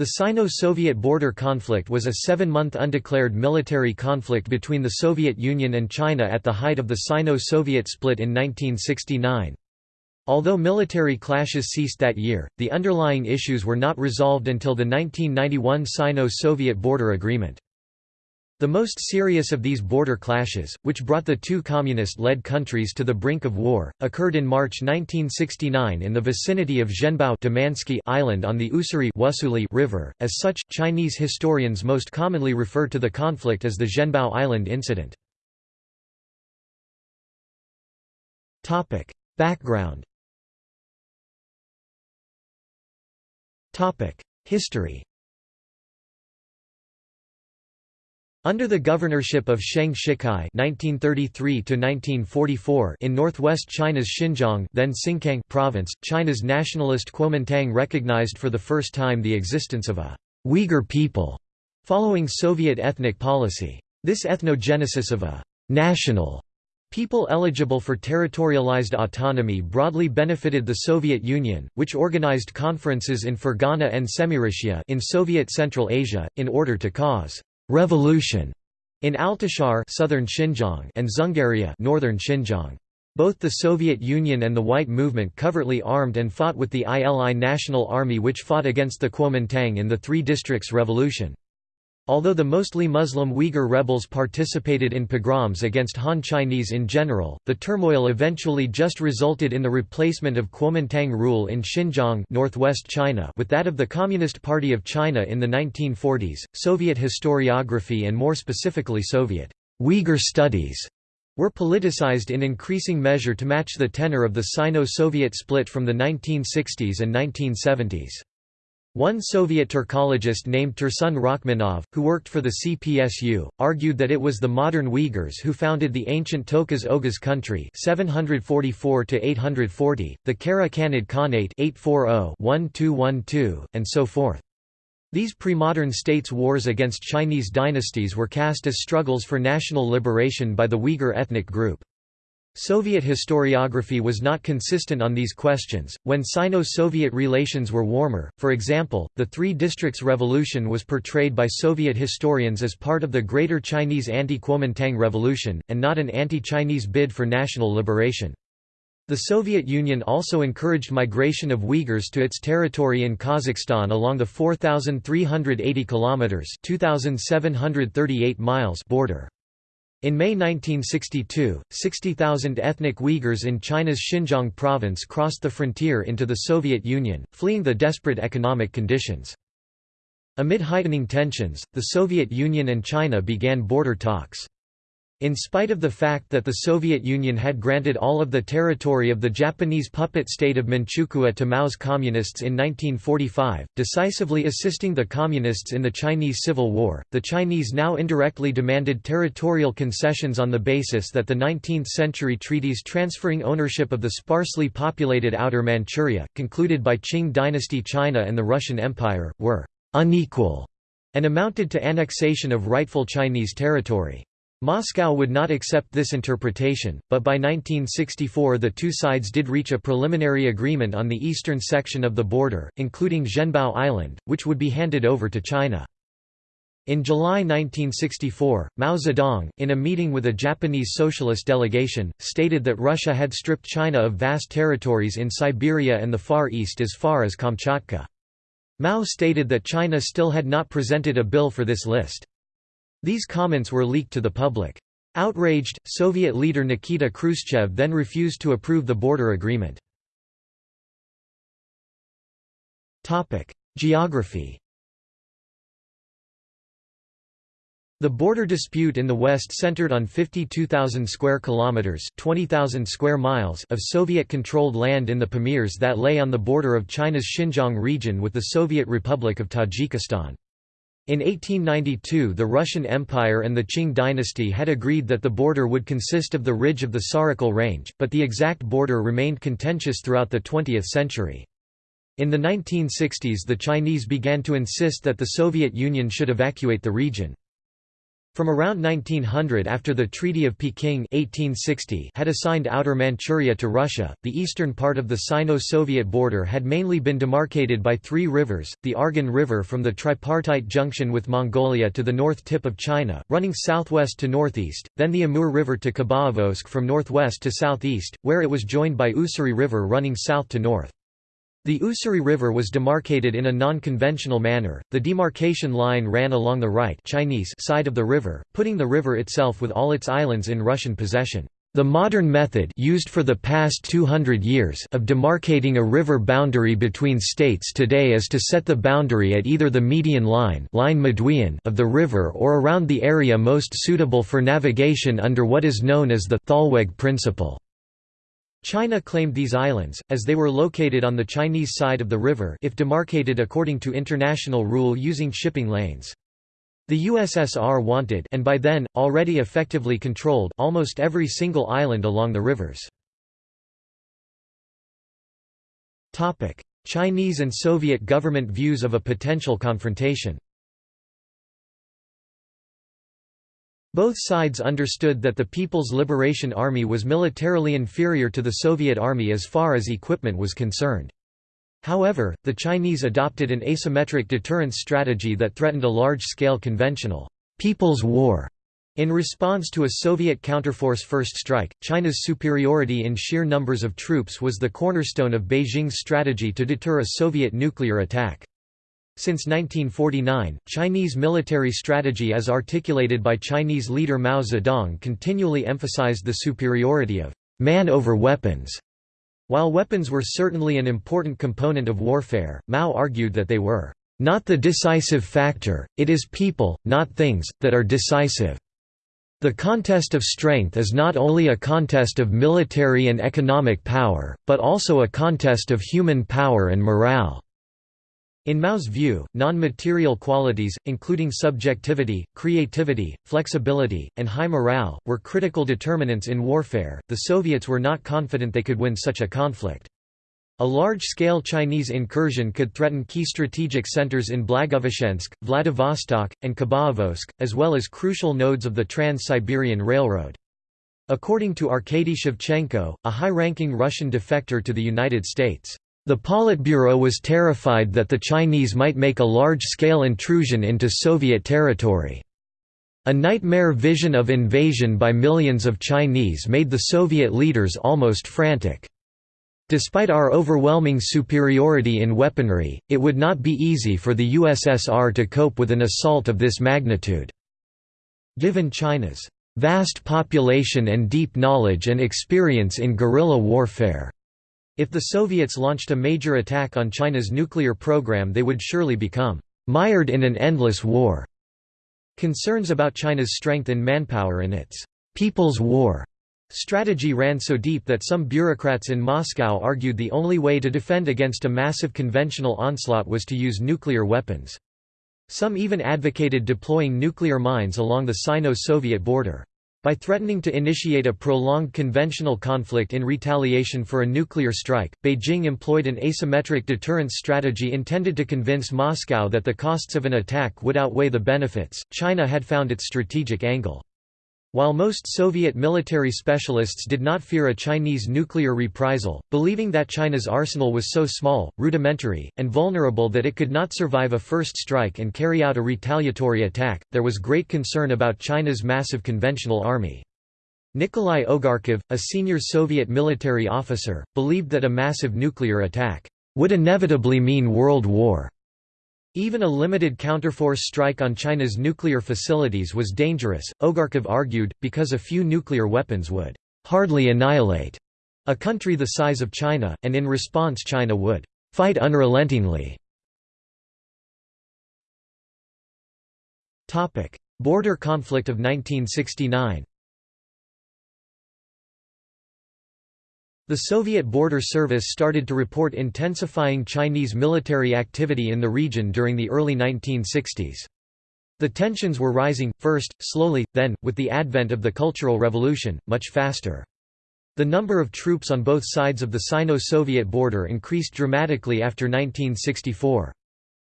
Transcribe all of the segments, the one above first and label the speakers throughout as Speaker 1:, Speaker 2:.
Speaker 1: The Sino-Soviet border conflict was a seven-month undeclared military conflict between the Soviet Union and China at the height of the Sino-Soviet split in 1969. Although military clashes ceased that year, the underlying issues were not resolved until the 1991 Sino-Soviet border agreement. The most serious of these border clashes, which brought the two communist-led countries to the brink of war, occurred in March 1969 in the vicinity of Zhenbao Island on the Ussuri River. As such, Chinese historians most commonly refer to the conflict as the Zhenbao Island incident. Topic: Background. Topic: History. Under the governorship of Sheng Shicai (1933–1944) in northwest China's Xinjiang, then Xinjiang province, China's nationalist Kuomintang recognized for the first time the existence of a Uyghur people, following Soviet ethnic policy. This ethnogenesis of a national people eligible for territorialized autonomy broadly benefited the Soviet Union, which organized conferences in Fergana and Semirechye in Soviet Central Asia in order to cause revolution in Altishahr southern Xinjiang and Dzungaria northern Xinjiang. Both the Soviet Union and the White Movement covertly armed and fought with the ILI National Army which fought against the Kuomintang in the Three Districts Revolution. Although the mostly Muslim Uyghur rebels participated in pogroms against Han Chinese in general, the turmoil eventually just resulted in the replacement of Kuomintang rule in Xinjiang northwest China with that of the Communist Party of China in the 1940s. Soviet historiography and more specifically Soviet Uyghur studies were politicized in increasing measure to match the tenor of the Sino-Soviet split from the 1960s and 1970s. One Soviet Turkologist named Tursun Rakhmanov, who worked for the CPSU, argued that it was the modern Uyghurs who founded the ancient Toquz Oghuz country 744 the Kara Khanid Khanate 840-1212, and so forth. These pre-modern states' wars against Chinese dynasties were cast as struggles for national liberation by the Uyghur ethnic group. Soviet historiography was not consistent on these questions. When Sino Soviet relations were warmer, for example, the Three Districts Revolution was portrayed by Soviet historians as part of the Greater Chinese anti Kuomintang Revolution, and not an anti Chinese bid for national liberation. The Soviet Union also encouraged migration of Uyghurs to its territory in Kazakhstan along the 4,380 kilometers (2,738 miles) border. In May 1962, 60,000 ethnic Uyghurs in China's Xinjiang province crossed the frontier into the Soviet Union, fleeing the desperate economic conditions. Amid heightening tensions, the Soviet Union and China began border talks. In spite of the fact that the Soviet Union had granted all of the territory of the Japanese puppet state of Manchukuo to Mao's Communists in 1945, decisively assisting the Communists in the Chinese Civil War, the Chinese now indirectly demanded territorial concessions on the basis that the 19th-century treaties transferring ownership of the sparsely populated Outer Manchuria, concluded by Qing dynasty China and the Russian Empire, were «unequal» and amounted to annexation of rightful Chinese territory. Moscow would not accept this interpretation, but by 1964 the two sides did reach a preliminary agreement on the eastern section of the border, including Zhenbao Island, which would be handed over to China. In July 1964, Mao Zedong, in a meeting with a Japanese socialist delegation, stated that Russia had stripped China of vast territories in Siberia and the Far East as far as Kamchatka. Mao stated that China still had not presented a bill for this list. These comments were leaked to the public. Outraged, Soviet leader Nikita Khrushchev then refused to approve the border agreement. Geography The border dispute in the west centered on 52,000 square kilometers, 20,000 square miles of Soviet-controlled land in the Pamirs that lay on the border of China's Xinjiang region with the Soviet Republic of Tajikistan. In 1892 the Russian Empire and the Qing dynasty had agreed that the border would consist of the ridge of the Sarikol Range, but the exact border remained contentious throughout the 20th century. In the 1960s the Chinese began to insist that the Soviet Union should evacuate the region. From around 1900 after the Treaty of Peking 1860 had assigned Outer Manchuria to Russia, the eastern part of the Sino-Soviet border had mainly been demarcated by three rivers, the Argun River from the tripartite junction with Mongolia to the north tip of China, running southwest to northeast, then the Amur River to Khabarovsk from northwest to southeast, where it was joined by Ussuri River running south to north. The Ussuri River was demarcated in a non-conventional manner. The demarcation line ran along the right Chinese side of the river, putting the river itself with all its islands in Russian possession. The modern method used for the past 200 years of demarcating a river boundary between states today is to set the boundary at either the median line, line of the river or around the area most suitable for navigation under what is known as the Thalweg principle. China claimed these islands, as they were located on the Chinese side of the river if demarcated according to international rule using shipping lanes. The USSR wanted and by then, already effectively controlled almost every single island along the rivers. Chinese and Soviet government views of a potential confrontation Both sides understood that the People's Liberation Army was militarily inferior to the Soviet Army as far as equipment was concerned. However, the Chinese adopted an asymmetric deterrence strategy that threatened a large-scale conventional «people's war». In response to a Soviet counterforce first strike, China's superiority in sheer numbers of troops was the cornerstone of Beijing's strategy to deter a Soviet nuclear attack. Since 1949, Chinese military strategy as articulated by Chinese leader Mao Zedong continually emphasized the superiority of man over weapons. While weapons were certainly an important component of warfare, Mao argued that they were not the decisive factor, it is people, not things, that are decisive. The contest of strength is not only a contest of military and economic power, but also a contest of human power and morale. In Mao's view, non-material qualities, including subjectivity, creativity, flexibility, and high morale, were critical determinants in warfare. The Soviets were not confident they could win such a conflict. A large-scale Chinese incursion could threaten key strategic centers in Blagoveshchensk, Vladivostok, and Khabarovsk, as well as crucial nodes of the Trans-Siberian Railroad. According to Arkady Shevchenko, a high-ranking Russian defector to the United States, the Politburo was terrified that the Chinese might make a large-scale intrusion into Soviet territory. A nightmare vision of invasion by millions of Chinese made the Soviet leaders almost frantic. Despite our overwhelming superiority in weaponry, it would not be easy for the USSR to cope with an assault of this magnitude. Given China's vast population and deep knowledge and experience in guerrilla warfare, if the Soviets launched a major attack on China's nuclear program they would surely become mired in an endless war. Concerns about China's strength in manpower and its «people's war» strategy ran so deep that some bureaucrats in Moscow argued the only way to defend against a massive conventional onslaught was to use nuclear weapons. Some even advocated deploying nuclear mines along the Sino-Soviet border. By threatening to initiate a prolonged conventional conflict in retaliation for a nuclear strike, Beijing employed an asymmetric deterrence strategy intended to convince Moscow that the costs of an attack would outweigh the benefits. China had found its strategic angle. While most Soviet military specialists did not fear a Chinese nuclear reprisal, believing that China's arsenal was so small, rudimentary, and vulnerable that it could not survive a first strike and carry out a retaliatory attack, there was great concern about China's massive conventional army. Nikolai Ogarkov, a senior Soviet military officer, believed that a massive nuclear attack would inevitably mean world war. Even a limited counterforce strike on China's nuclear facilities was dangerous, Ogarkov argued, because a few nuclear weapons would hardly annihilate a country the size of China, and in response China would fight unrelentingly. Border conflict of 1969 The Soviet Border Service started to report intensifying Chinese military activity in the region during the early 1960s. The tensions were rising, first, slowly, then, with the advent of the Cultural Revolution, much faster. The number of troops on both sides of the Sino-Soviet border increased dramatically after 1964.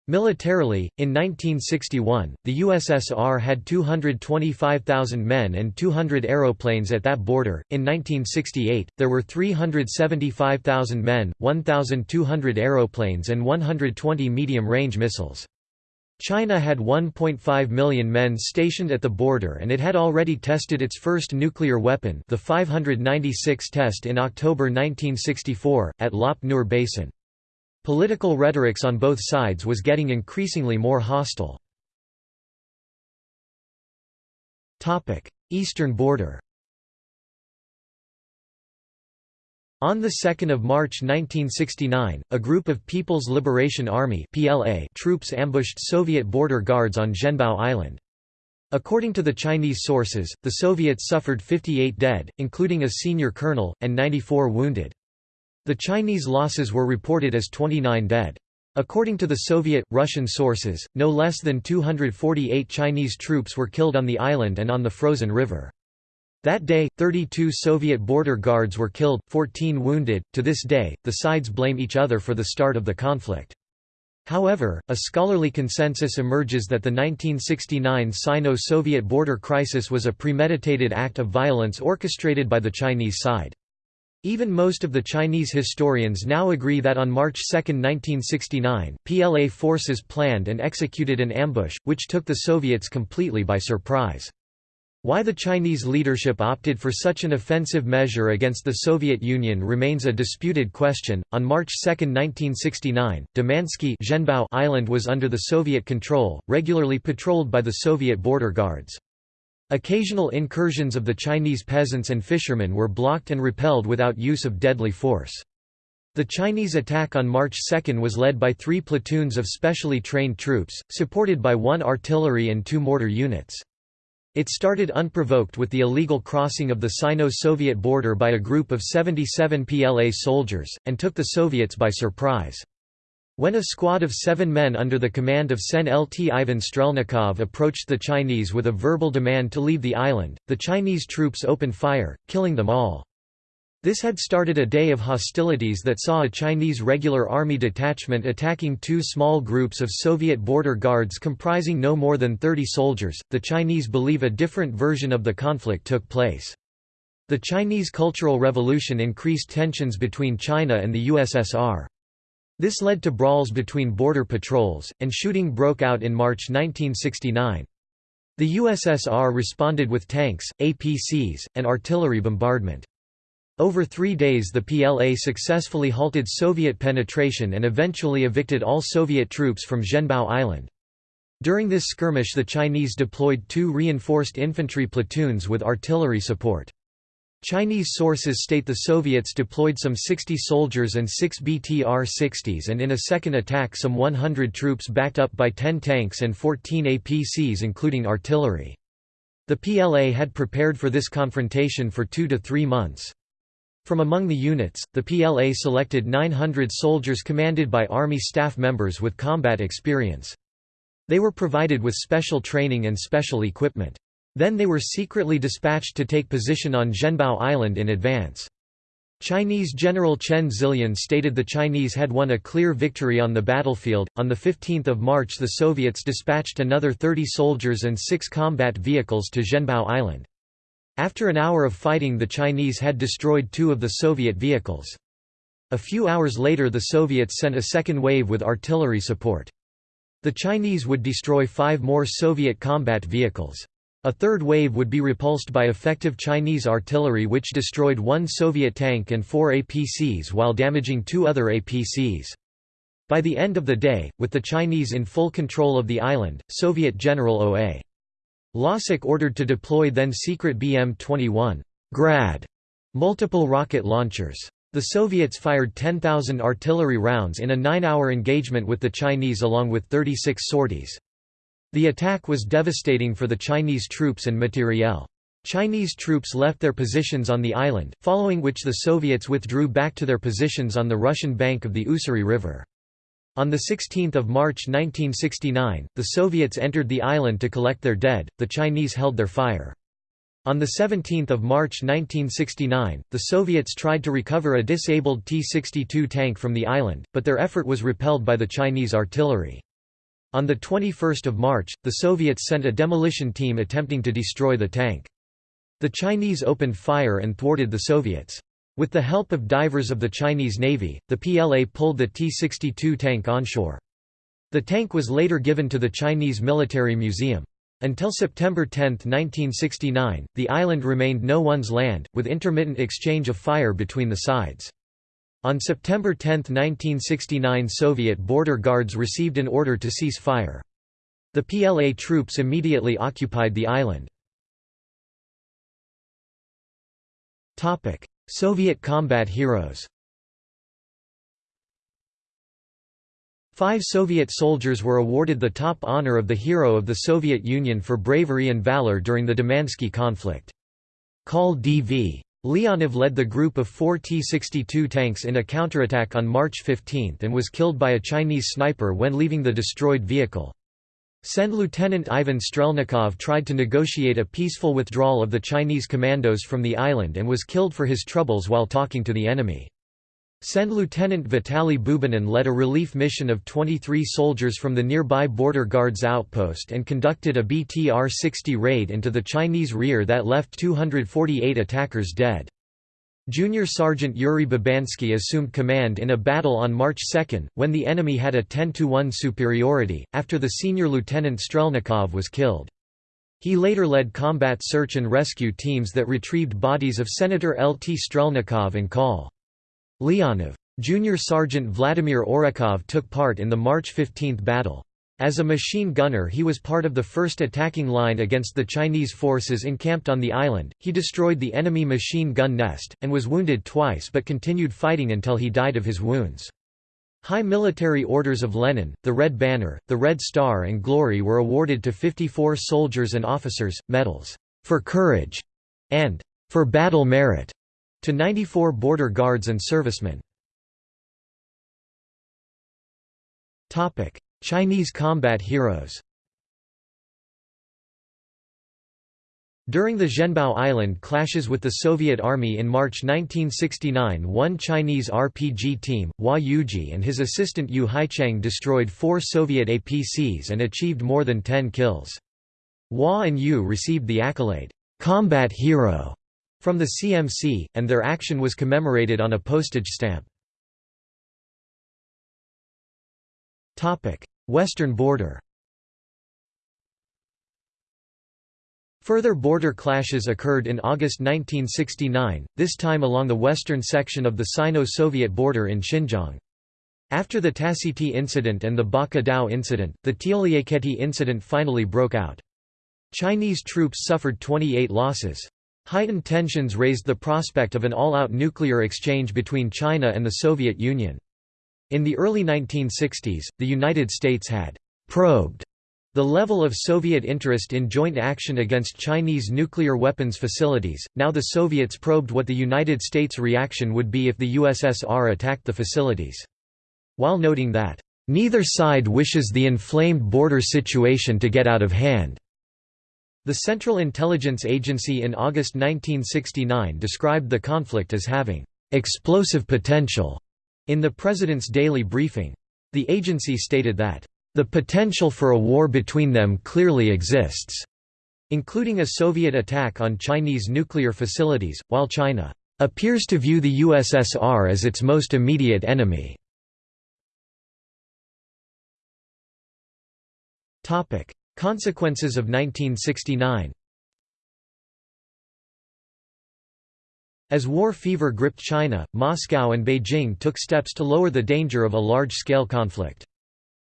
Speaker 1: Militarily, in 1961, the USSR had 225,000 men and 200 aeroplanes at that border. In 1968, there were 375,000 men, 1,200 aeroplanes, and 120 medium range missiles. China had 1.5 million men stationed at the border and it had already tested its first nuclear weapon the 596 test in October 1964, at Lop Nur Basin. Political rhetorics on both sides was getting increasingly more hostile. Eastern border On 2 March 1969, a group of People's Liberation Army PLA troops ambushed Soviet border guards on Zhenbao Island. According to the Chinese sources, the Soviets suffered 58 dead, including a senior colonel, and 94 wounded. The Chinese losses were reported as 29 dead. According to the Soviet, Russian sources, no less than 248 Chinese troops were killed on the island and on the frozen river. That day, 32 Soviet border guards were killed, 14 wounded. To this day, the sides blame each other for the start of the conflict. However, a scholarly consensus emerges that the 1969 Sino-Soviet border crisis was a premeditated act of violence orchestrated by the Chinese side. Even most of the Chinese historians now agree that on March 2, 1969, PLA forces planned and executed an ambush, which took the Soviets completely by surprise. Why the Chinese leadership opted for such an offensive measure against the Soviet Union remains a disputed question. On March 2, 1969, Damansky Island was under the Soviet control, regularly patrolled by the Soviet border guards. Occasional incursions of the Chinese peasants and fishermen were blocked and repelled without use of deadly force. The Chinese attack on March 2 was led by three platoons of specially trained troops, supported by one artillery and two mortar units. It started unprovoked with the illegal crossing of the Sino-Soviet border by a group of 77 PLA soldiers, and took the Soviets by surprise. When a squad of seven men under the command of Sen Lt Ivan Strelnikov approached the Chinese with a verbal demand to leave the island, the Chinese troops opened fire, killing them all. This had started a day of hostilities that saw a Chinese regular army detachment attacking two small groups of Soviet border guards comprising no more than 30 soldiers. The Chinese believe a different version of the conflict took place. The Chinese Cultural Revolution increased tensions between China and the USSR. This led to brawls between border patrols, and shooting broke out in March 1969. The USSR responded with tanks, APCs, and artillery bombardment. Over three days the PLA successfully halted Soviet penetration and eventually evicted all Soviet troops from Zhenbao Island. During this skirmish the Chinese deployed two reinforced infantry platoons with artillery support. Chinese sources state the Soviets deployed some 60 soldiers and 6 BTR-60s and in a second attack some 100 troops backed up by 10 tanks and 14 APCs including artillery. The PLA had prepared for this confrontation for two to three months. From among the units, the PLA selected 900 soldiers commanded by Army staff members with combat experience. They were provided with special training and special equipment. Then they were secretly dispatched to take position on Zhenbao Island in advance. Chinese General Chen Zilian stated the Chinese had won a clear victory on the battlefield. On the 15th of March, the Soviets dispatched another 30 soldiers and 6 combat vehicles to Zhenbao Island. After an hour of fighting, the Chinese had destroyed two of the Soviet vehicles. A few hours later, the Soviets sent a second wave with artillery support. The Chinese would destroy five more Soviet combat vehicles. A third wave would be repulsed by effective Chinese artillery which destroyed one Soviet tank and four APCs while damaging two other APCs. By the end of the day, with the Chinese in full control of the island, Soviet General O.A. Losik ordered to deploy then secret BM-21 Grad multiple rocket launchers. The Soviets fired 10,000 artillery rounds in a nine-hour engagement with the Chinese along with 36 sorties. The attack was devastating for the Chinese troops and materiel. Chinese troops left their positions on the island, following which the Soviets withdrew back to their positions on the Russian bank of the Ussuri River. On 16 March 1969, the Soviets entered the island to collect their dead, the Chinese held their fire. On 17 March 1969, the Soviets tried to recover a disabled T-62 tank from the island, but their effort was repelled by the Chinese artillery. On 21 March, the Soviets sent a demolition team attempting to destroy the tank. The Chinese opened fire and thwarted the Soviets. With the help of divers of the Chinese Navy, the PLA pulled the T-62 tank onshore. The tank was later given to the Chinese Military Museum. Until September 10, 1969, the island remained no one's land, with intermittent exchange of fire between the sides. On September 10, 1969 Soviet border guards received an order to cease fire. The PLA troops immediately occupied the island. Soviet combat heroes Five Soviet soldiers were awarded the top honor of the Hero of the Soviet Union for bravery and valor during the Damansky conflict. Call D.V. Leonov led the group of four T-62 tanks in a counterattack on March 15 and was killed by a Chinese sniper when leaving the destroyed vehicle. Send Lieutenant Ivan Strelnikov tried to negotiate a peaceful withdrawal of the Chinese commandos from the island and was killed for his troubles while talking to the enemy. Send Lieutenant Vitaly Bubenin led a relief mission of 23 soldiers from the nearby Border Guards outpost and conducted a BTR-60 raid into the Chinese rear that left 248 attackers dead. Junior Sergeant Yuri Babansky assumed command in a battle on March 2, when the enemy had a 10–1 superiority, after the senior Lieutenant Strelnikov was killed. He later led combat search and rescue teams that retrieved bodies of Senator L. T. Strelnikov and Col. Leonov. Junior Sergeant Vladimir Orekhov took part in the March 15 battle. As a machine gunner he was part of the first attacking line against the Chinese forces encamped on the island, he destroyed the enemy machine gun nest, and was wounded twice but continued fighting until he died of his wounds. High military orders of Lenin, the Red Banner, the Red Star and Glory were awarded to 54 soldiers and officers, medals, "'for courage' and "'for battle merit' to 94 border guards and servicemen. Chinese combat heroes During the Zhenbao Island clashes with the Soviet Army in March 1969 one Chinese RPG team, Hua Yuji and his assistant Yu Haichang destroyed four Soviet APCs and achieved more than 10 kills. Hua and Yu received the accolade, "'Combat Hero' from the CMC, and their action was commemorated on a postage stamp. Western border Further border clashes occurred in August 1969, this time along the western section of the Sino-Soviet border in Xinjiang. After the Tassiti incident and the Baka Dao incident, the Tialiaketi incident finally broke out. Chinese troops suffered 28 losses. Heightened tensions raised the prospect of an all-out nuclear exchange between China and the Soviet Union. In the early 1960s, the United States had «probed» the level of Soviet interest in joint action against Chinese nuclear weapons facilities, now the Soviets probed what the United States' reaction would be if the USSR attacked the facilities. While noting that, "...neither side wishes the inflamed border situation to get out of hand." The Central Intelligence Agency in August 1969 described the conflict as having "...explosive potential." In the President's daily briefing, the agency stated that, "...the potential for a war between them clearly exists," including a Soviet attack on Chinese nuclear facilities, while China "...appears to view the USSR as its most immediate enemy." Consequences of 1969 As war fever gripped China, Moscow and Beijing took steps to lower the danger of a large-scale conflict.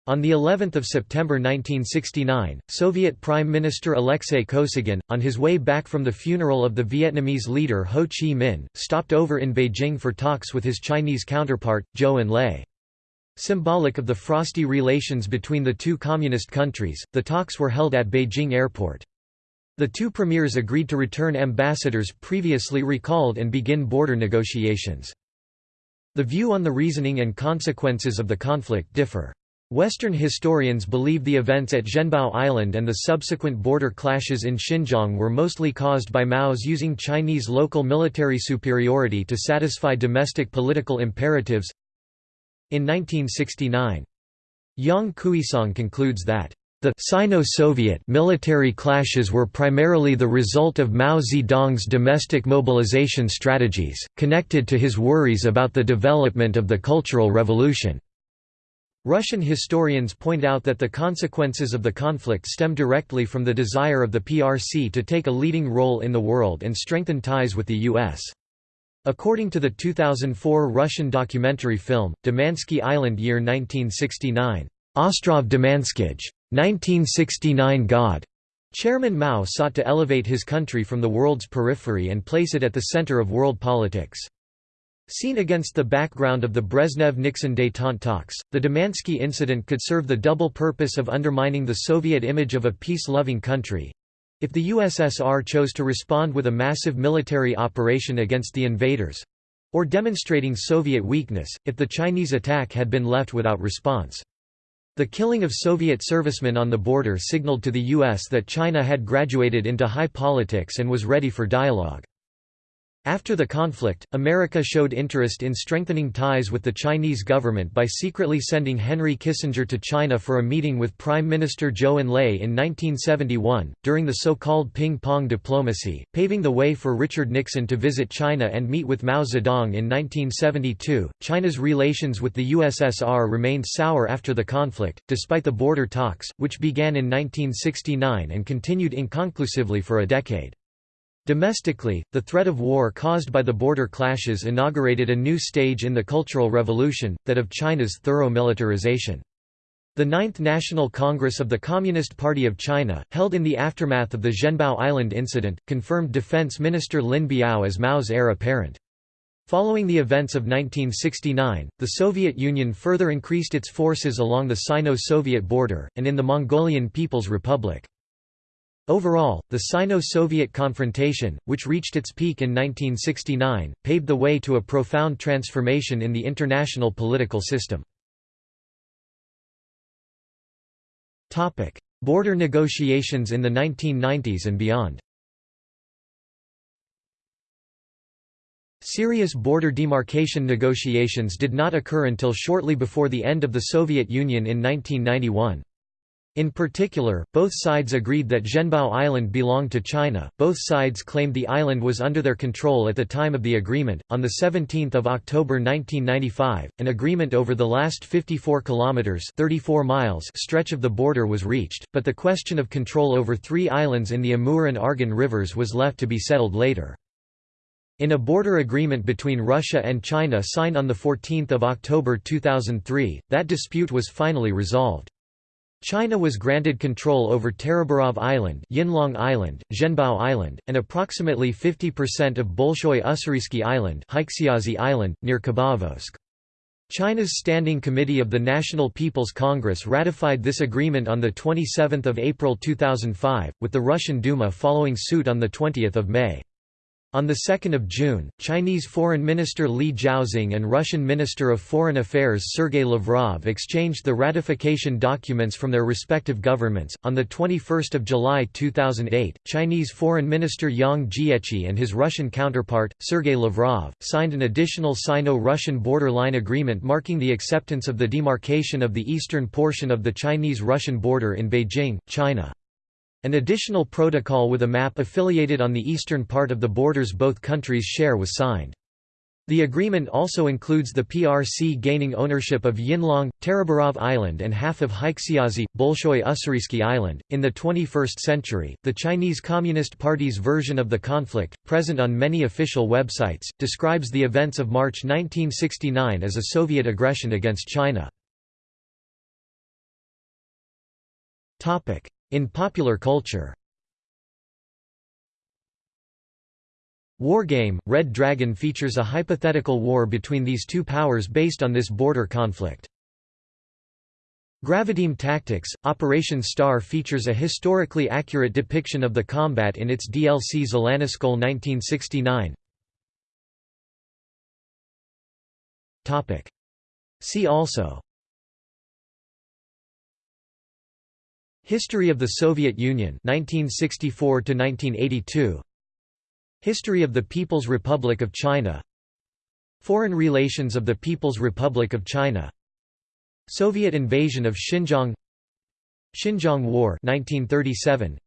Speaker 1: On the 11th of September 1969, Soviet Prime Minister Alexei Kosygin, on his way back from the funeral of the Vietnamese leader Ho Chi Minh, stopped over in Beijing for talks with his Chinese counterpart, Zhou Enlai. Symbolic of the frosty relations between the two communist countries, the talks were held at Beijing Airport. The two premiers agreed to return ambassadors previously recalled and begin border negotiations. The view on the reasoning and consequences of the conflict differ. Western historians believe the events at Zhenbao Island and the subsequent border clashes in Xinjiang were mostly caused by Mao's using Chinese local military superiority to satisfy domestic political imperatives. In 1969, Yang Kuisong concludes that the Sino-Soviet military clashes were primarily the result of Mao Zedong's domestic mobilization strategies, connected to his worries about the development of the Cultural Revolution. Russian historians point out that the consequences of the conflict stem directly from the desire of the PRC to take a leading role in the world and strengthen ties with the U.S. According to the 2004 Russian documentary film, Damansky Island Year 1969, Ostrov Damanskij 1969 God. Chairman Mao sought to elevate his country from the world's periphery and place it at the center of world politics. Seen against the background of the Brezhnev-Nixon détente talks, the Damansky incident could serve the double purpose of undermining the Soviet image of a peace-loving country—if the USSR chose to respond with a massive military operation against the invaders—or demonstrating Soviet weakness, if the Chinese attack had been left without response. The killing of Soviet servicemen on the border signaled to the U.S. that China had graduated into high politics and was ready for dialogue. After the conflict, America showed interest in strengthening ties with the Chinese government by secretly sending Henry Kissinger to China for a meeting with Prime Minister Zhou Enlai in 1971, during the so-called ping-pong diplomacy, paving the way for Richard Nixon to visit China and meet with Mao Zedong in 1972. China's relations with the USSR remained sour after the conflict, despite the border talks, which began in 1969 and continued inconclusively for a decade. Domestically, the threat of war caused by the border clashes inaugurated a new stage in the Cultural Revolution, that of China's thorough militarization. The Ninth National Congress of the Communist Party of China, held in the aftermath of the Zhenbao Island incident, confirmed Defense Minister Lin Biao as Mao's heir apparent. Following the events of 1969, the Soviet Union further increased its forces along the Sino-Soviet border, and in the Mongolian People's Republic. Overall, the Sino-Soviet confrontation, which reached its peak in 1969, paved the way to a profound transformation in the international political system. Border negotiations in the 1990s and beyond Serious border demarcation negotiations did not occur until shortly before the end of the Soviet Union in 1991. In particular, both sides agreed that Zhenbao Island belonged to China. Both sides claimed the island was under their control at the time of the agreement. On the 17th of October 1995, an agreement over the last 54 kilometers (34 miles) stretch of the border was reached, but the question of control over three islands in the Amur and Argun rivers was left to be settled later. In a border agreement between Russia and China signed on 14 October 2003, that dispute was finally resolved. China was granted control over Tarabarov Island, Yinlong Island, Zhenbao Island, and approximately 50% of Bolshoi Ussuriysky Island, Island, near Khabarovsk. China's Standing Committee of the National People's Congress ratified this agreement on the 27 April 2005, with the Russian Duma following suit on the 20 May. On 2 June, Chinese Foreign Minister Li Zhaoxing and Russian Minister of Foreign Affairs Sergei Lavrov exchanged the ratification documents from their respective governments. On 21 July 2008, Chinese Foreign Minister Yang Jiechi and his Russian counterpart, Sergei Lavrov, signed an additional Sino-Russian borderline agreement marking the acceptance of the demarcation of the eastern portion of the Chinese-Russian border in Beijing, China. An additional protocol with a map affiliated on the eastern part of the borders both countries share was signed. The agreement also includes the PRC gaining ownership of Yinlong, Tarabarov Island, and half of Haixiazi, Bolshoi Ussuriysky Island. In the 21st century, the Chinese Communist Party's version of the conflict, present on many official websites, describes the events of March 1969 as a Soviet aggression against China. In popular culture Wargame, Red Dragon features a hypothetical war between these two powers based on this border conflict. Graviteam Tactics, Operation Star features a historically accurate depiction of the combat in its DLC Zhalanashkol 1969. See also History of the Soviet Union 1964 to 1982 History of the People's Republic of China. Foreign relations of the People's Republic of China. Soviet invasion of Xinjiang. Xinjiang War 1937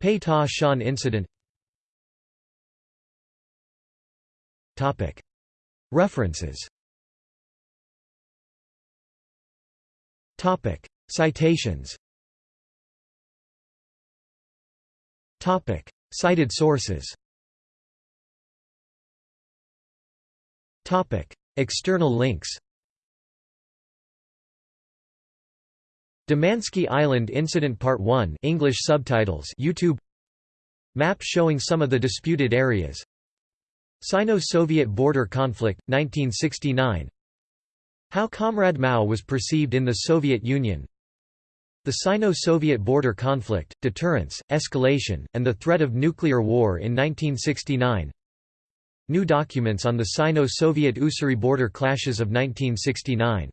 Speaker 1: Pei Ta Shan incident. Topic. References. Topic. Citations Topic. Cited sources. Topic. External links. Damansky Island Incident Part 1 English subtitles YouTube. Map showing some of the disputed areas. Sino-Soviet border conflict 1969 How Comrade Mao was perceived in the Soviet Union The Sino-Soviet border conflict, deterrence, escalation, and the threat of nuclear war in 1969 New documents on the Sino-Soviet Ussuri border clashes of 1969